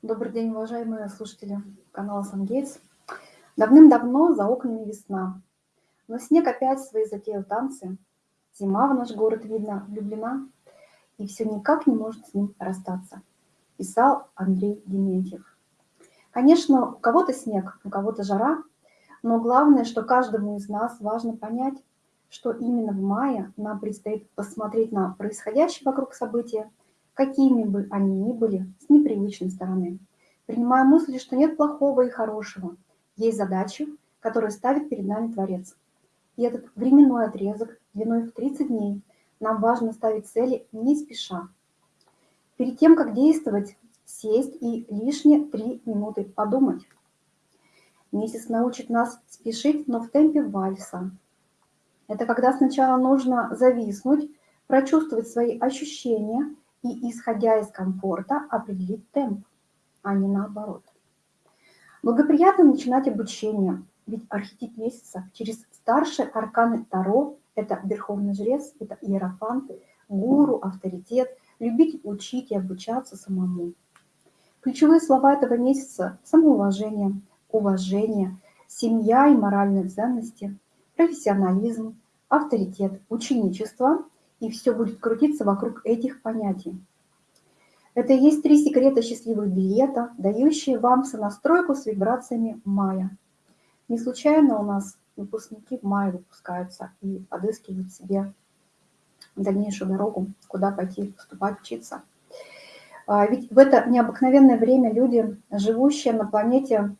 Добрый день, уважаемые слушатели канала Сангейтс. Давным-давно за окнами весна, но снег опять свои затеял танцы. Зима в наш город, видно, влюблена, и все никак не может с ним расстаться. Писал Андрей Дементьев. Конечно, у кого-то снег, у кого-то жара, но главное, что каждому из нас важно понять, что именно в мае нам предстоит посмотреть на происходящее вокруг события какими бы они ни были, с непривычной стороны, принимая мысли, что нет плохого и хорошего, есть задачи, которые ставит перед нами Творец. И этот временной отрезок длиной в 30 дней нам важно ставить цели не спеша. Перед тем, как действовать, сесть и лишние 3 минуты подумать. Месяц научит нас спешить, но в темпе вальса. Это когда сначала нужно зависнуть, прочувствовать свои ощущения – и, исходя из комфорта, определить темп, а не наоборот. Благоприятно начинать обучение, ведь архетип месяца через старшие арканы Таро – это Верховный Жрец, это Иерофант, Гуру, авторитет, любить учить и обучаться самому. Ключевые слова этого месяца – самоуважение, уважение, семья и моральные ценности, профессионализм, авторитет, ученичество – и все будет крутиться вокруг этих понятий. Это и есть три секрета счастливых билета, дающие вам сонастройку с вибрациями мая. Не случайно у нас выпускники в мае выпускаются и подыскивают себе дальнейшую дорогу, куда пойти поступать, учиться. А, ведь в это необыкновенное время люди, живущие на планете,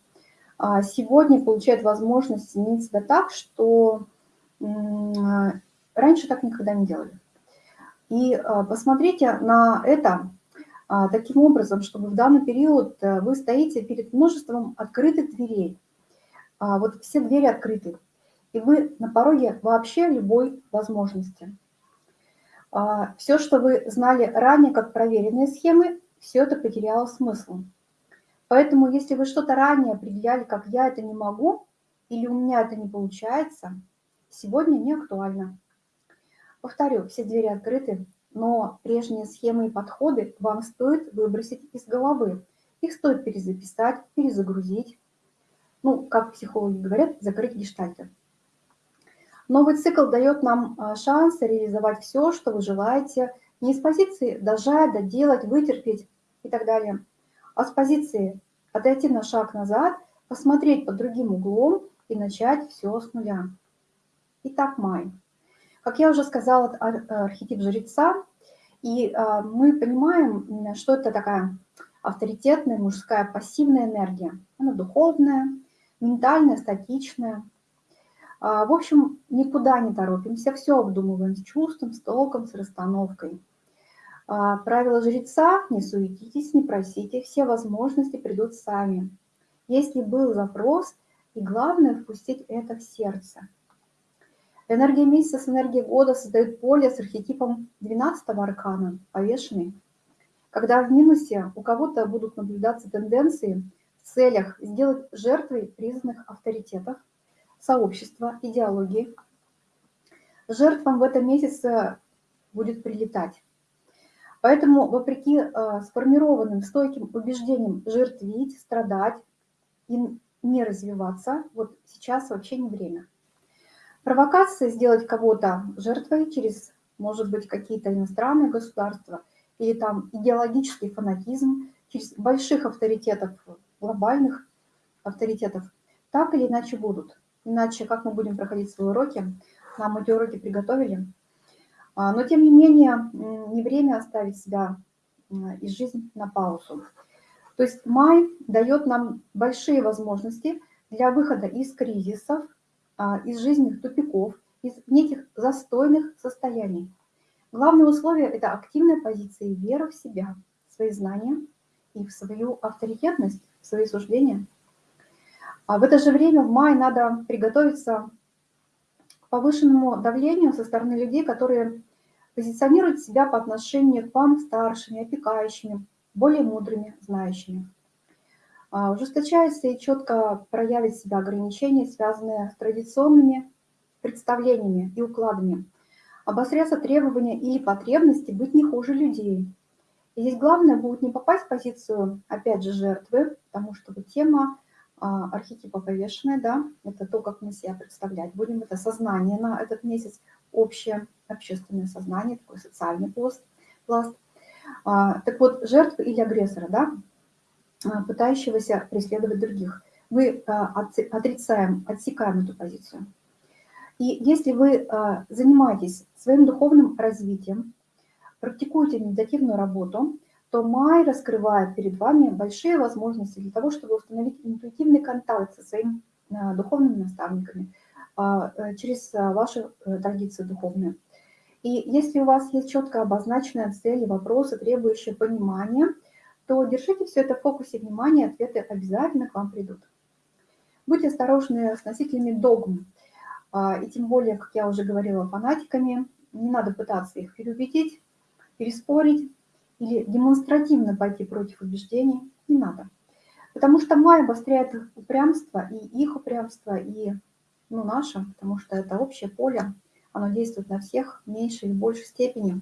а, сегодня получают возможность изменить себя так, что раньше так никогда не делали. И а, посмотрите на это а, таким образом, чтобы в данный период э, вы стоите перед множеством открытых дверей. А, вот все двери открыты, и вы на пороге вообще любой возможности. Все, что вы знали ранее как проверенные схемы, все это потеряло смысл. Поэтому если вы что-то ранее определяли, как «я это не могу» или «у меня это не получается», сегодня не актуально. Повторю, все двери открыты, но прежние схемы и подходы вам стоит выбросить из головы. Их стоит перезаписать, перезагрузить. Ну, как психологи говорят, закрыть гештальты. Новый цикл дает нам а, шанс реализовать все, что вы желаете, не с позиции дожать, доделать, вытерпеть и так далее, а с позиции отойти на шаг назад, посмотреть под другим углом и начать все с нуля. Итак, май. Как я уже сказала, архетип жреца, и а, мы понимаем, что это такая авторитетная мужская пассивная энергия. Она духовная, ментальная, статичная. А, в общем, никуда не торопимся, все обдумываем с чувством, с толком, с расстановкой. А, правило жреца – не суетитесь, не просите, все возможности придут сами. Если был запрос, и главное – впустить это в сердце – Энергия месяца с энергией года создает поле с архетипом 12-го аркана, повешенный. Когда в минусе у кого-то будут наблюдаться тенденции в целях сделать жертвой признанных авторитетов, сообщества, идеологии, жертвам в этом месяце будет прилетать. Поэтому, вопреки э, сформированным стойким убеждениям жертвить, страдать и не развиваться, вот сейчас вообще не время. Провокация сделать кого-то жертвой через, может быть, какие-то иностранные государства или там идеологический фанатизм через больших авторитетов, глобальных авторитетов, так или иначе будут. Иначе как мы будем проходить свои уроки? Нам эти уроки приготовили. А, но тем не менее, не время оставить себя и жизнь на паузу. То есть май дает нам большие возможности для выхода из кризисов, из жизненных тупиков, из неких застойных состояний. Главное условие – это активная позиция и вера в себя, в свои знания и в свою авторитетность, в свои суждения. А в это же время в мае надо приготовиться к повышенному давлению со стороны людей, которые позиционируют себя по отношению к вам старшими, опекающими, более мудрыми, знающими. А, ужесточается и четко проявит себя ограничения, связанные с традиционными представлениями и укладами. Обострятся требования или потребности быть не хуже людей. И здесь главное будет не попасть в позицию, опять же, жертвы, потому что тема а, архетипа повешенная, да, это то, как мы себя представлять будем, это сознание на этот месяц, общее общественное сознание, такой социальный пласт. пласт. А, так вот, жертвы или агрессора, да, пытающегося преследовать других. Мы а, отрицаем, отсекаем эту позицию. И если вы а, занимаетесь своим духовным развитием, практикуете медитативную работу, то май раскрывает перед вами большие возможности для того, чтобы установить интуитивный контакт со своими духовными наставниками э, через ваши э, традиции духовные. И если у вас есть четко обозначенная цель и вопросы, требующие понимания, то держите все это в фокусе внимания, ответы обязательно к вам придут. Будьте осторожны с носителями догм, а, и тем более, как я уже говорила, фанатиками. Не надо пытаться их переубедить, переспорить или демонстративно пойти против убеждений. Не надо. Потому что май обостряет упрямство, и их упрямство, и ну, наше, потому что это общее поле, оно действует на всех в меньшей или большей степени.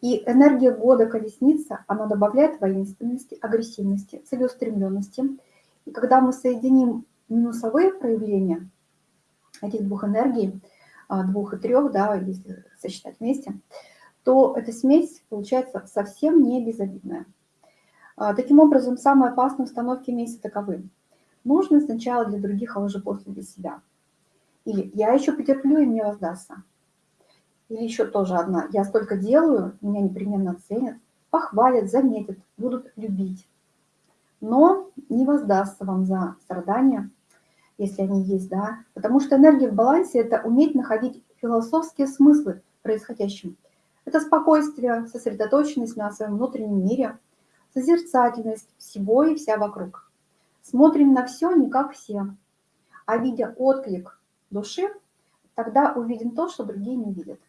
И энергия года колесница, она добавляет воинственности, агрессивности, целеустремленности. И когда мы соединим минусовые проявления этих двух энергий, а, двух и трех, да, если сосчитать вместе, то эта смесь получается совсем не безобидная. А, таким образом, самые опасные установки месяца таковы. Нужно сначала для других, а уже после для себя. Или я еще потерплю, и мне воздастся. Или еще тоже одна. Я столько делаю, меня непременно оценят, похвалят, заметят, будут любить. Но не воздастся вам за страдания, если они есть, да. Потому что энергия в балансе – это уметь находить философские смыслы происходящим. Это спокойствие, сосредоточенность на своем внутреннем мире, созерцательность всего и вся вокруг. Смотрим на все не как все, а видя отклик души, тогда увидим то, что другие не видят.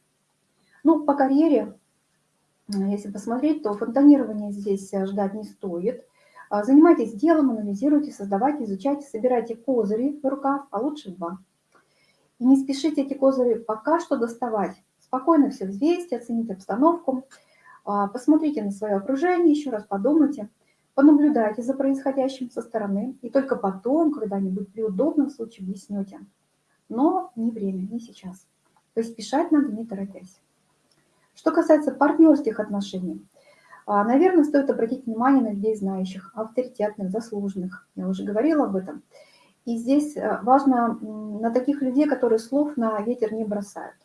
Ну, по карьере, если посмотреть, то фонтанирование здесь ждать не стоит – а, занимайтесь делом, анализируйте, создавайте, изучайте, собирайте козыри в рукав, а лучше два. И не спешите эти козыри пока что доставать. Спокойно все взвесьте, оцените обстановку, а, посмотрите на свое окружение, еще раз подумайте, понаблюдайте за происходящим со стороны, и только потом, когда-нибудь при удобном случае, объяснете. Но не время, не сейчас. То есть спешать надо, не торопясь. Что касается партнерских отношений – а, Наверное, стоит обратить внимание на людей знающих, авторитетных, заслуженных. Я уже говорила об этом. И здесь э, важно на таких людей, которые слов на ветер не бросают,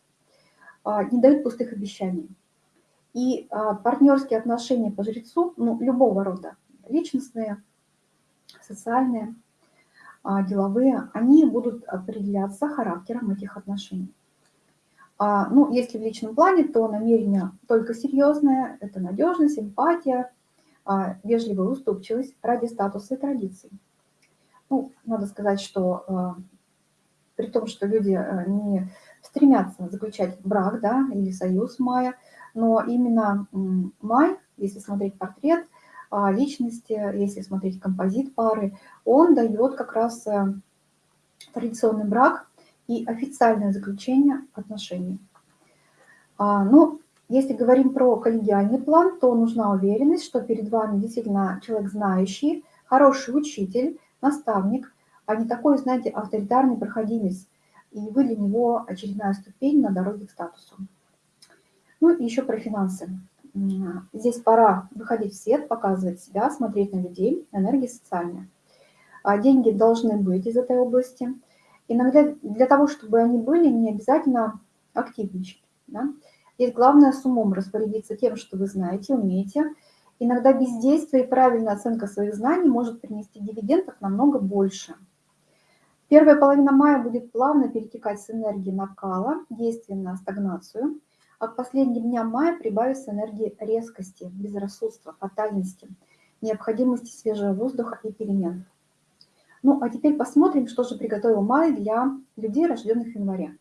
а, не дают пустых обещаний. И а, партнерские отношения по жрецу, ну, любого рода, личностные, социальные, деловые, они будут определяться характером этих отношений. А, ну, если в личном плане, то намерение только серьезное, это надежность, эмпатия, а, вежливая уступчивость ради статуса и традиций. Ну, надо сказать, что а, при том, что люди не стремятся заключать брак, да, или союз мая, но именно май, если смотреть портрет личности, если смотреть композит пары, он дает как раз традиционный брак и официальное заключение отношений. А, ну, если говорим про коллегиальный план, то нужна уверенность, что перед вами действительно человек знающий, хороший учитель, наставник, а не такой, знаете, авторитарный проходимец, и вы для него очередная ступень на дороге к статусу. Ну и еще про финансы. Здесь пора выходить в свет, показывать себя, смотреть на людей, энергия социальная. А деньги должны быть из этой области – Иногда для того, чтобы они были, не обязательно активничать. Да? Здесь главное с умом распорядиться тем, что вы знаете, умеете. Иногда бездействие и правильная оценка своих знаний может принести дивидендов намного больше. Первая половина мая будет плавно перетекать с энергии накала, действия на стагнацию, а к последним дням мая прибавится энергии резкости, безрассудства, фатальности, необходимости свежего воздуха и перемен. Ну, а теперь посмотрим, что же приготовил май для людей, рожденных в январе.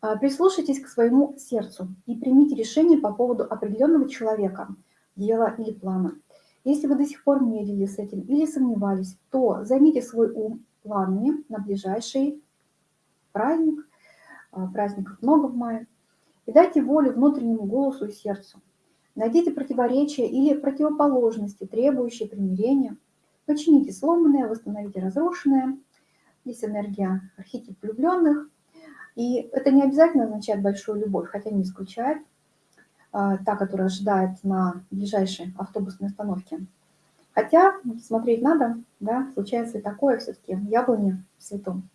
А, прислушайтесь к своему сердцу и примите решение по поводу определенного человека, дела или плана. Если вы до сих пор медлили с этим или сомневались, то займите свой ум планами на ближайший праздник, а, праздников много в мае, и дайте волю внутреннему голосу и сердцу. Найдите противоречия или противоположности, требующие примирения. Почините сломанное, восстановите разрушенное. Здесь энергия архетип влюбленных. И это не обязательно означает большую любовь, хотя не исключает. А, та, которая ожидает на ближайшей автобусной остановке. Хотя смотреть надо, да, случается и такое все-таки, яблони цветом.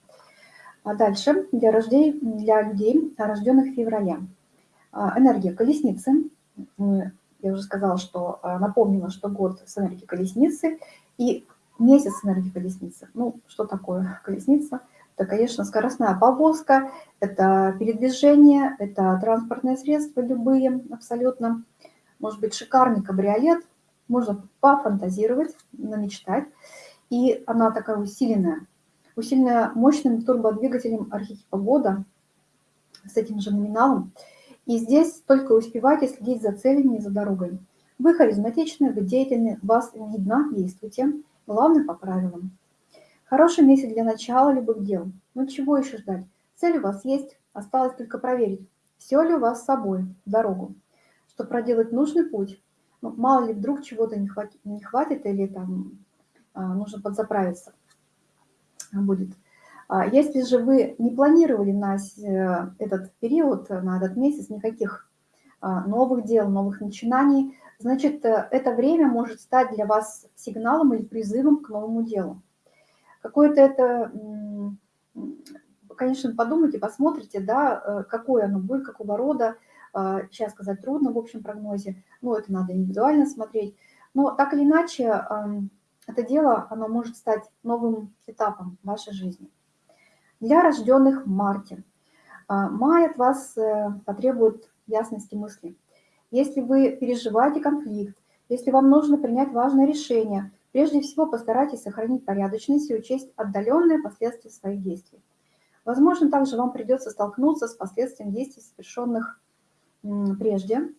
А дальше для, рождей, для людей, рожденных в феврале. А, энергия колесницы. Я уже сказала, что а, напомнила, что год с энергией колесницы и месяц энергии колесницы. Ну, что такое колесница? Это, конечно, скоростная повозка, это передвижение, это транспортные средства любые абсолютно. Может быть, шикарный кабриолет, можно пофантазировать, намечтать. И она такая усиленная, усиленная мощным турбодвигателем архетипа года с этим же номиналом. И здесь только успевайте следить за целями и за дорогой. Вы харизматичны, вы деятельны, вас видно, действуйте. Главное по правилам. Хороший месяц для начала любых дел. Ну чего еще ждать? Цель у вас есть, осталось только проверить, все ли у вас с собой дорогу. Чтобы проделать нужный путь, ну, мало ли вдруг чего-то не хватит, не хватит или там а, нужно подзаправиться будет. А если же вы не планировали на э, этот период, на этот месяц никаких новых дел, новых начинаний, значит, э, это время может стать для вас сигналом или призывом к новому делу. Какое-то это конечно, подумайте, посмотрите, да, э, какое оно будет, какого рода. А, сейчас сказать трудно в общем прогнозе, но это надо индивидуально смотреть. Но так или иначе, это дело, оно может стать новым этапом вашей жизни. Для рожденных в марте. А, май от вас э, потребует ясности мысли. Если вы переживаете конфликт, если вам нужно принять важное решение, прежде всего постарайтесь сохранить порядочность и учесть отдаленные последствия своих действий. Возможно, также вам придется столкнуться с последствием действий, совершенных прежде,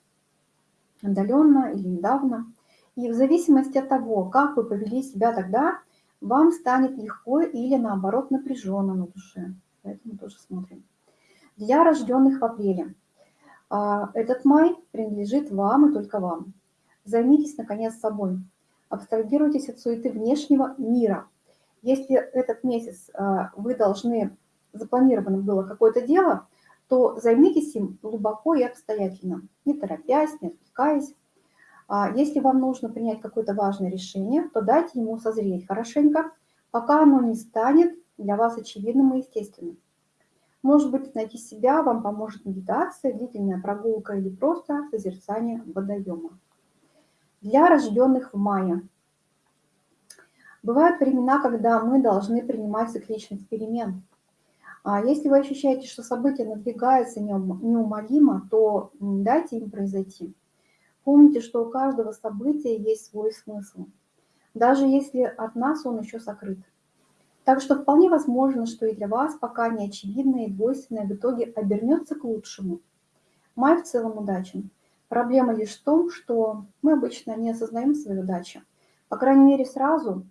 отдаленно или недавно. И в зависимости от того, как вы повели себя тогда, вам станет легко или наоборот напряженно на душе. Поэтому тоже смотрим. Для рожденных в апреле. А, этот май принадлежит вам и только вам. Займитесь, наконец, собой. Абстрагируйтесь от суеты внешнего мира. Если этот месяц а, вы должны запланировано было какое-то дело, то займитесь им глубоко и обстоятельно, не торопясь, не отвлекаясь. А если вам нужно принять какое-то важное решение, то дайте ему созреть хорошенько, пока оно не станет для вас очевидным и естественным. Может быть, найти себя вам поможет медитация, длительная прогулка или просто созерцание водоема. Для рожденных в мае. Бывают времена, когда мы должны принимать цикличность перемен – а если вы ощущаете, что события надвигаются неумолимо, то дайте им произойти. Помните, что у каждого события есть свой смысл, даже если от нас он еще сокрыт. Так что вполне возможно, что и для вас пока не очевидное и двойственное в итоге обернется к лучшему. Май в целом удачен. Проблема лишь в том, что мы обычно не осознаем свою удачу. По крайней мере, сразу.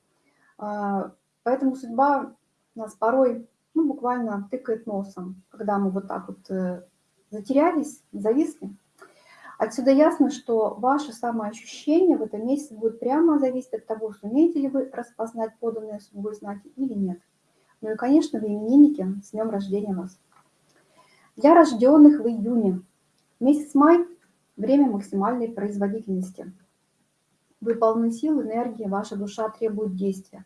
А, поэтому судьба нас порой ну, буквально тыкает носом, когда мы вот так вот э, затерялись, зависли. Отсюда ясно, что ваше самоощущение в этом месяце будет прямо зависеть от того, сумеете ли вы распознать поданные судьбой знаки или нет. Ну и, конечно, вы именинники, с днем рождения вас. Для рожденных в июне. Месяц май – время максимальной производительности. Вы полны сил, энергии, ваша душа требует действия.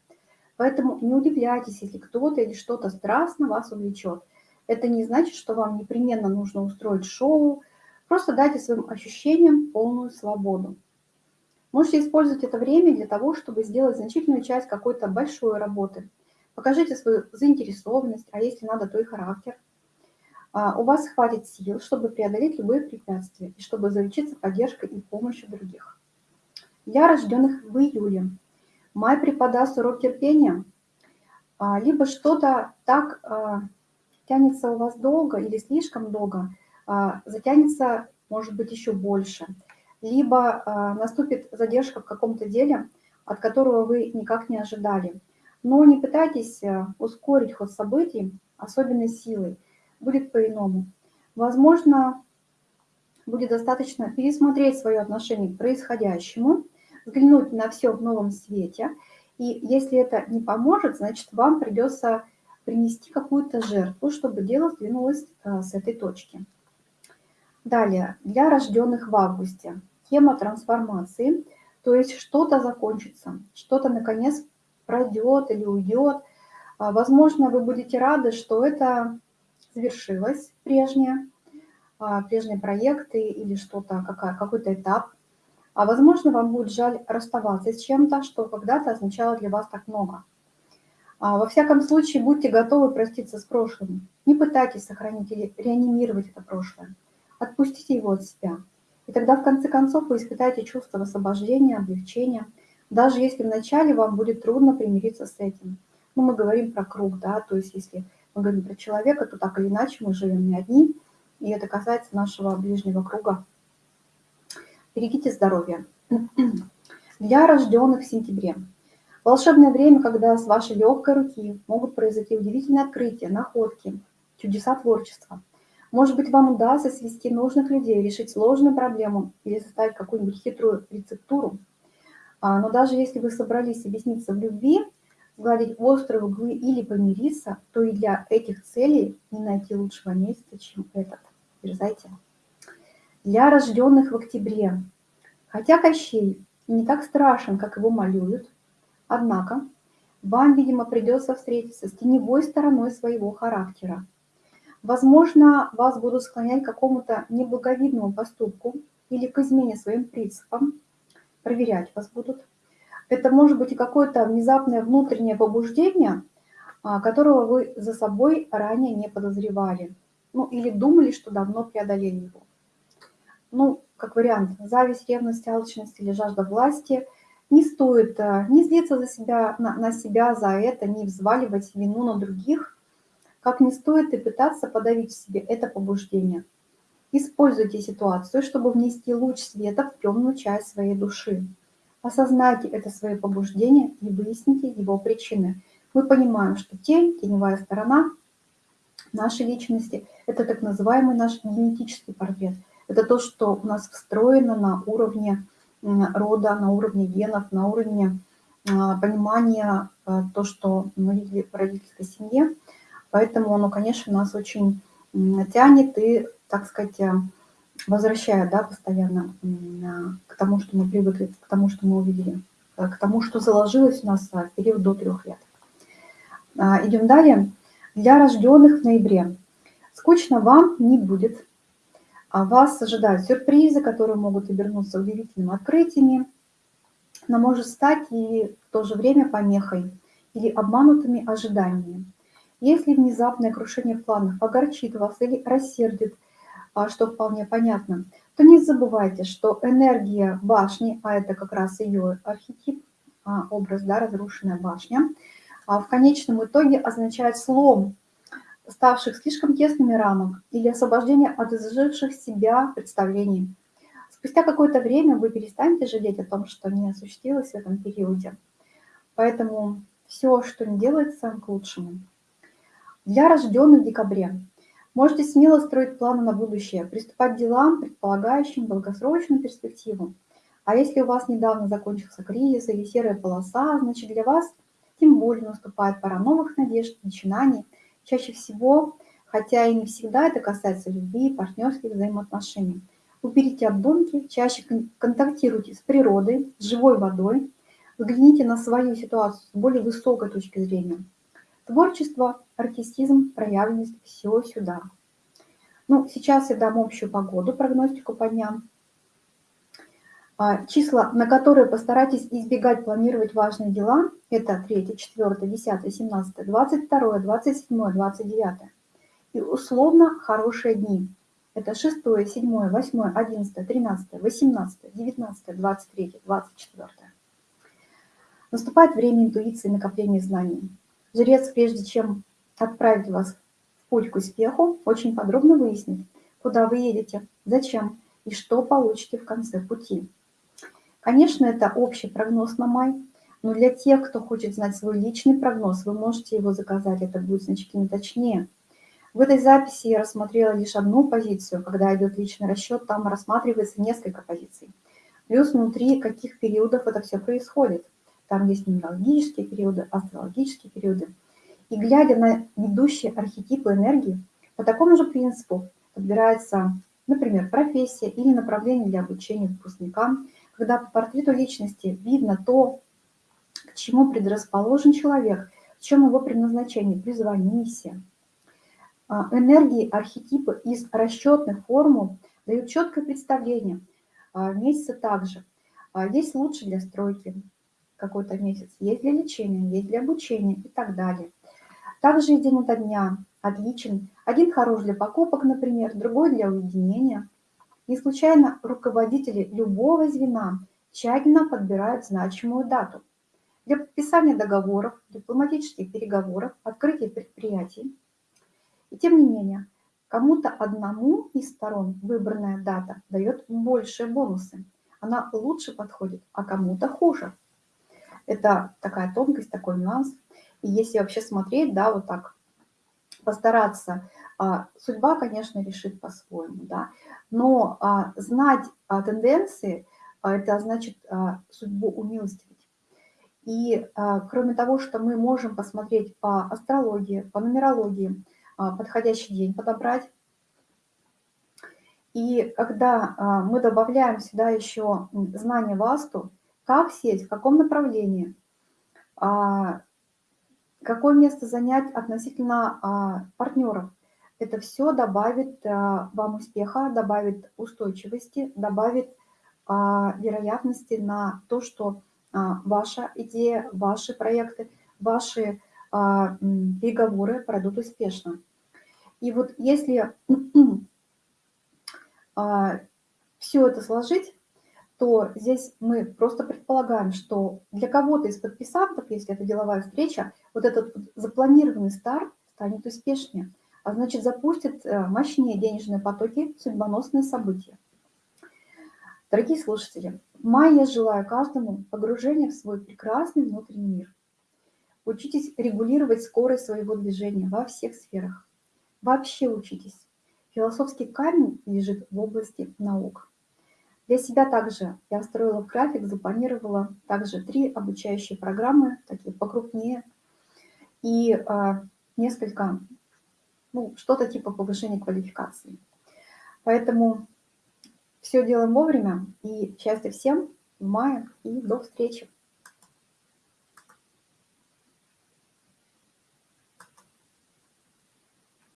Поэтому не удивляйтесь, если кто-то или что-то страстно вас увлечет. Это не значит, что вам непременно нужно устроить шоу. Просто дайте своим ощущениям полную свободу. Можете использовать это время для того, чтобы сделать значительную часть какой-то большой работы. Покажите свою заинтересованность, а если надо, то и характер. А, у вас хватит сил, чтобы преодолеть любые препятствия и чтобы заручиться поддержкой и помощью других. Для рожденных в июле Май преподаст урок терпения, а, либо что-то так а, тянется у вас долго или слишком долго, затянется, может быть, еще больше, либо наступит задержка в каком-то деле, от которого вы никак не ожидали. Но не пытайтесь ускорить ход событий особенной силой, будет по-иному. Возможно, будет достаточно пересмотреть свое отношение к происходящему, взглянуть на все в новом свете. И если это не поможет, значит, вам придется принести какую-то жертву, чтобы дело сдвинулось э, с этой точки. Далее, для рожденных в августе. Тема трансформации, то есть что-то закончится, что-то наконец пройдет или уйдет. А, возможно, вы будете рады, что это завершилось прежнее, а, прежние проекты или что-то, какой-то этап. А возможно, вам будет жаль расставаться с чем-то, что когда-то означало для вас так много. А, во всяком случае, будьте готовы проститься с прошлым. Не пытайтесь сохранить или реанимировать это прошлое. Отпустите его от себя. И тогда, в конце концов, вы испытаете чувство освобождения, облегчения, даже если вначале вам будет трудно примириться с этим. Ну, мы говорим про круг, да, то есть если мы говорим про человека, то так или иначе мы живем не одни, и это касается нашего ближнего круга. Берегите здоровье. Для рожденных в сентябре. Волшебное время, когда с вашей легкой руки могут произойти удивительные открытия, находки, чудеса творчества. Может быть, вам удастся свести нужных людей, решить сложную проблему или составить какую-нибудь хитрую рецептуру. А, но даже если вы собрались объясниться в любви, сгладить острые углы или помириться, то и для этих целей не найти лучшего места, чем этот. Дерзайте. Для рожденных в октябре. Хотя Кощей не так страшен, как его малюют, однако вам, видимо, придется встретиться с теневой стороной своего характера. Возможно, вас будут склонять к какому-то неблаговидному поступку или к измене своим принципам, проверять вас будут. Это может быть и какое-то внезапное внутреннее побуждение, а, которого вы за собой ранее не подозревали. Ну, или думали, что давно преодолели его. Ну, как вариант, зависть, ревность, алчность или жажда власти. Не стоит а, не злиться за себя, на, на себя за это, не взваливать вину на других, как не стоит и пытаться подавить в себе это побуждение. Используйте ситуацию, чтобы внести луч света в темную часть своей души. Осознайте это свое побуждение и выясните его причины. Мы понимаем, что тень, теневая сторона нашей личности – это так называемый наш генетический портрет. Это то, что у нас встроено на уровне рода, на уровне генов, на уровне а, понимания а, то, что мы видели в родительской семье. Поэтому оно, конечно, нас очень тянет и, так сказать, возвращая, да, постоянно к тому, что мы привыкли, к тому, что мы увидели, э, к тому, что заложилось у нас в период до трех лет. А, Идем далее. Для рожденных в ноябре. Скучно вам не будет. А вас ожидают сюрпризы, которые могут обернуться удивительными открытиями, но может стать и в то же время помехой или обманутыми ожиданиями. Если внезапное крушение планов огорчит вас или рассердит, а, что вполне понятно, то не забывайте, что энергия башни, а это как раз ее архетип, а, образ, да, разрушенная башня, а, в конечном итоге означает слом ставших слишком тесными рамок или освобождение от изживших себя представлений. Спустя какое-то время вы перестанете жалеть о том, что не осуществилось в этом периоде. Поэтому все, что не делается, к лучшему. Для рожденных в декабре Можете смело строить планы на будущее, приступать к делам, предполагающим долгосрочную перспективу. А если у вас недавно закончился кризис или серая полоса, значит для вас тем более наступает пора новых надежд, начинаний. Чаще всего, хотя и не всегда это касается любви, партнерских взаимоотношений. Уберите обдумки, чаще контактируйте с природой, с живой водой, взгляните на свою ситуацию с более высокой точки зрения. Творчество, артистизм, проявленность – все сюда. Ну, сейчас я дам общую погоду, прогностику по дням. А, числа, на которые постарайтесь избегать планировать важные дела, это 3, 4, 10, 17, 22, 27, 29. И условно хорошие дни. Это 6, 7, 8, 11, 13, 18, 19, 23, 24. Наступает время интуиции накопления знаний. Жрец, прежде чем отправить вас в путь к успеху, очень подробно выяснит, куда вы едете, зачем и что получите в конце пути. Конечно, это общий прогноз на май, но для тех, кто хочет знать свой личный прогноз, вы можете его заказать, это будет значительно точнее. В этой записи я рассмотрела лишь одну позицию. Когда идет личный расчет, там рассматривается несколько позиций. Плюс внутри каких периодов это все происходит. Там есть нумерологические периоды, астрологические периоды. И глядя на ведущие архетипы энергии, по такому же принципу подбирается, например, профессия или направление для обучения выпускникам, когда по портрету личности видно то, к чему предрасположен человек, в чем его предназначение, призвание, миссия. А, энергии, архетипы из расчетных формул дают четкое представление. А, месяцы также. А, есть лучше для стройки какой-то месяц, есть для лечения, есть для обучения и так далее. Также день ото дня отличен. Один хорош для покупок, например, другой для уединения. Не случайно руководители любого звена тщательно подбирают значимую дату для подписания договоров, дипломатических переговоров, открытия предприятий. И тем не менее, кому-то одному из сторон выбранная дата дает большие бонусы. Она лучше подходит, а кому-то хуже. Это такая тонкость, такой нюанс. И если вообще смотреть, да, вот так, постараться, а, судьба, конечно, решит по-своему, да, но а, знать а, тенденции, это значит судьбу умилостивить. И кроме того, что мы можем посмотреть по астрологии, по нумерологии, подходящий день подобрать, и когда мы добавляем сюда еще знание васту, как сеть, в каком направлении, какое место занять относительно а, партнеров. Это все добавит а, вам успеха, добавит устойчивости, добавит а, вероятности на то, что ваша идея, ваши проекты, ваши переговоры пройдут успешно. И вот если все это сложить, то здесь мы просто предполагаем, что для кого-то из подписантов, если это деловая встреча, вот этот запланированный старт станет успешнее, а значит запустит э, мощнее денежные потоки, судьбоносные события. Дорогие слушатели, в я желаю каждому погружения в свой прекрасный внутренний мир. Учитесь регулировать скорость своего движения во всех сферах. Вообще учитесь. Философский камень лежит в области наук. Для себя также я строила график, запланировала также три обучающие программы, такие покрупнее, и а, несколько, ну, что-то типа повышения квалификации. Поэтому все делаем вовремя, и счастья всем в мае, и до встречи.